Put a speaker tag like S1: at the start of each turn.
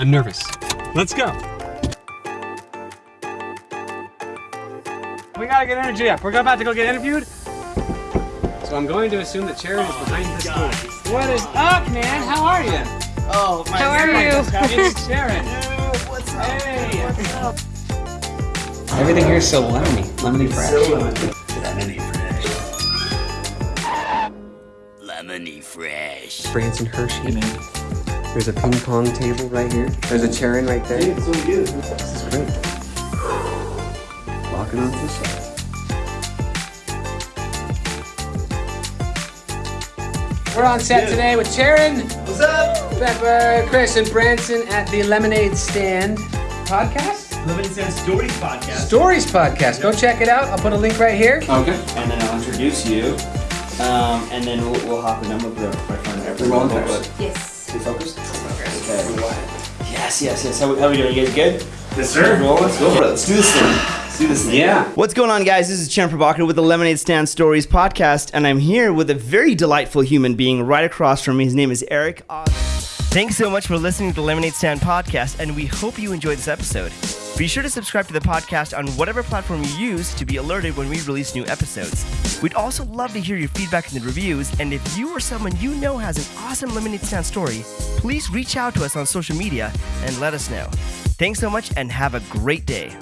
S1: I'm nervous. Let's go. We gotta get energy up. We're about to go get interviewed. So I'm going to assume that Sharon is behind this door. What is up, man? How are you?
S2: Oh, my God.
S3: How are you?
S1: It's Sharon.
S2: What's up?
S1: Hey.
S2: What's up?
S1: Everything here is so lemony, lemony fresh.
S2: Lemony fresh. Lemony fresh.
S1: Branson Hershey. There's a ping pong table right here. There's a chair in right there.
S2: It's so good.
S1: This is great. Walking on this side. We're on set today with Sharon,
S2: What's up?
S1: Pepper, Chris, and Branson at the Lemonade Stand podcast.
S4: Lemonade Stand Stories podcast.
S1: Stories podcast. Go check it out. I'll put a link right here.
S4: Okay. And then I'll introduce you. Um, and then we'll, we'll hop in. I'm with the my friend everyone.
S1: rolling first.
S3: Yes.
S4: We focused? Okay. Yes, yes, yes. How, we- how we doing? You guys good?
S2: Yes, sir.
S4: Roll, let's go for it. Let's do this thing. Do this thing.
S1: Yeah.
S4: What's going on, guys? This is Chen Provocative with the Lemonade Stand Stories podcast, and I'm here with a very delightful human being right across from me. His name is Eric Oz. Thanks so much for listening to the Lemonade Stand podcast, and we hope you enjoyed this episode. Be sure to subscribe to the podcast on whatever platform you use to be alerted when we release new episodes. We'd also love to hear your feedback in the reviews, and if you or someone you know has an awesome Lemonade Stand story, please reach out to us on social media and let us know. Thanks so much, and have a great day.